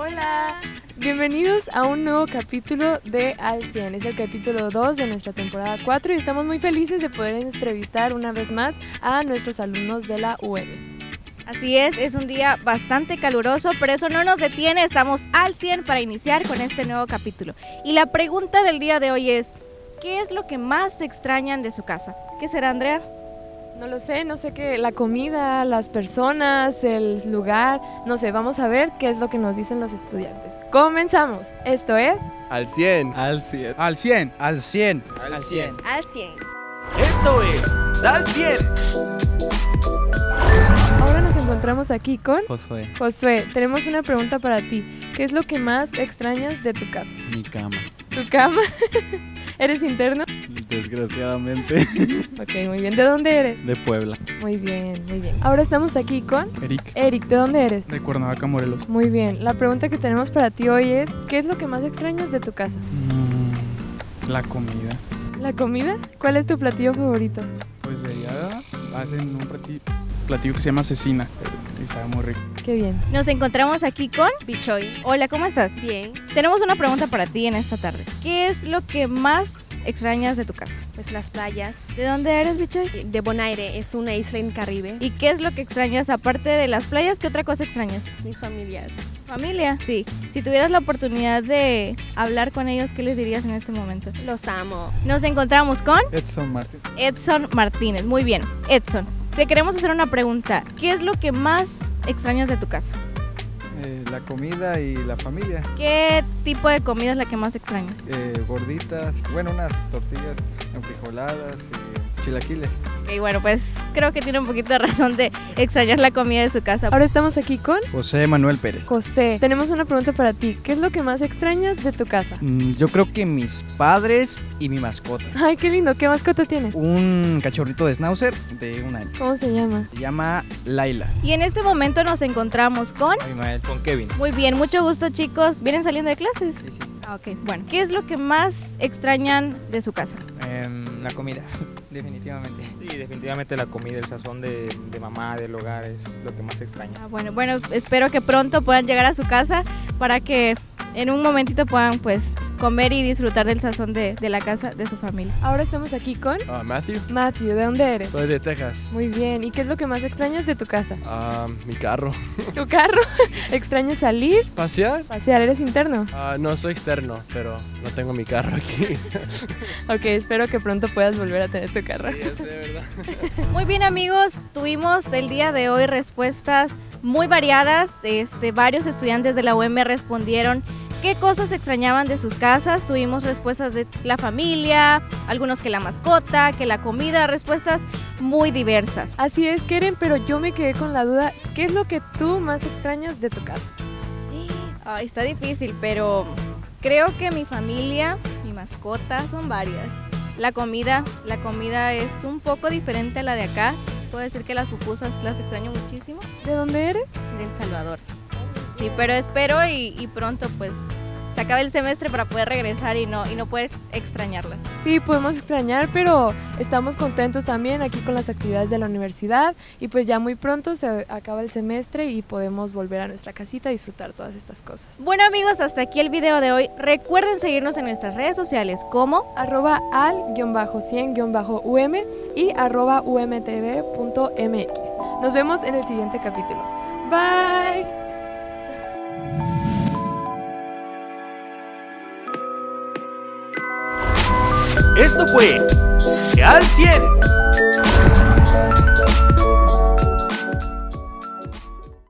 Hola, bienvenidos a un nuevo capítulo de Al 100. Es el capítulo 2 de nuestra temporada 4 y estamos muy felices de poder entrevistar una vez más a nuestros alumnos de la UM. Así es, es un día bastante caluroso, pero eso no nos detiene, estamos al 100 para iniciar con este nuevo capítulo. Y la pregunta del día de hoy es, ¿qué es lo que más extrañan de su casa? ¿Qué será, Andrea? No lo sé, no sé qué, la comida, las personas, el lugar, no sé, vamos a ver qué es lo que nos dicen los estudiantes. Comenzamos. Esto es Al 100. Al 100. Al 100. Al 100. Al 100. Al 100. Esto es Al 100. Ahora nos encontramos aquí con Josué, Josué. Tenemos una pregunta para ti. ¿Qué es lo que más extrañas de tu casa? mi cama. ¿Tu cama? ¿Eres interno? Desgraciadamente. Ok, muy bien. ¿De dónde eres? De Puebla. Muy bien, muy bien. Ahora estamos aquí con Eric, Eric. ¿De dónde eres? de Cuernavaca, Morelos. Muy bien. La pregunta que tenemos para ti hoy es, ¿qué es lo que más extrañas de tu casa? Mm, la comida. ¿La comida? ¿Cuál es tu platillo favorito? Pues allá hacen un plati- platillo que se llama cecina y sabe muy rico. Qué bien. Nos encontramos aquí con Bichoy. Hola, ¿cómo estás? Bien, Tenemos una pregunta para ti en esta tarde. ¿Qué es lo que más extrañas de tu casa? pues las playas ¿De dónde eres, Bichoy? de Bonaire es una isla en Caribe. ¿Y qué es lo que extrañas aparte de las playas? ¿Qué otra cosa extrañas? mis familias. Familia. Sí. Si tuvieras la oportunidad de hablar con ellos, ¿qué les dirías en este momento? Los amo. Nos encontramos con Edson Martín. Edson Martínez. Muy bien. Edson, te queremos hacer una pregunta. ¿Qué es lo que más extrañas de tu casa? Eh, la comida y la familia. ¿Qué tipo de comida es la que más extrañas? Eh, gorditas, bueno, unas tortillas enfrijoladas y chilaquiles. Y bueno, pues creo que tiene un poquito de razón de extrañar la comida de su casa. Ahora estamos aquí con José Manuel Pérez. José. Tenemos una pregunta para ti. ¿Qué es lo que más extrañas de tu casa? Mm, yo creo que mis padres y mi mascota. Ay, qué lindo. ¿Qué mascota tiene? Un cachorrito de schnauzer de un año. ¿Cómo se llama? Se llama Laila. Y en este momento nos encontramos con... Abimael. Con Kevin. Muy bien, mucho gusto chicos. ¿Vienen saliendo de clases? Ah, ok. Bueno, ¿qué es lo que más extrañan de su casa? Em, la comida, definitivamente. Sí, definitivamente la comida, el sazón de, de mamá, del hogar es lo que más extraña. Ah, bueno, bueno, espero que pronto puedan llegar a su casa para que en un momentito puedan pues comer y disfrutar del sazón de, de la casa de su familia. Ahora estamos aquí con Ah, Matthew, Matthew. ¿De dónde eres? soy de Texas. Muy bien. ¿Y qué es lo que más extrañas de tu casa? Ah, mi carro. ¿Tu carro? ¿Extrañas salir? ¿Pasear? Pasear. ¿Eres interno? Ah, no, soy externo, pero no tengo mi carro aquí. Ok, espero que pronto puedas volver a tener tu carro. Sí, ya sé, ¿verdad? Muy bien amigos, tuvimos el día de hoy respuestas muy variadas. Este, varios estudiantes de la UM respondieron qué cosas extrañaban de sus casas. Tuvimos respuestas de la familia, algunos que la mascota, que la comida, respuestas muy diversas. Así es, Keren, pero yo me quedé con la duda. ¿Qué es lo que tú más extrañas de tu casa? Ay, está difícil, pero creo que mi familia, mi mascota, son varias. La comida, la comida es un poco diferente a la de acá. Puedo decir que las pupusas las extraño muchísimo. ¿De dónde eres? del Salvador. Sí, pero espero y, y pronto pues se acabe el semestre para poder regresar y no, y no poder extrañarlas. Sí, podemos extrañar, pero estamos contentos también aquí con las actividades de la universidad y pues ya muy pronto se acaba el semestre y podemos volver a nuestra casita a disfrutar todas estas cosas. Bueno amigos, hasta aquí el video de hoy. Recuerden seguirnos en nuestras redes sociales como arroba al-100-um y arroba umtv.mx. Nos vemos en el siguiente capítulo. Bye. Esto fue Al 100.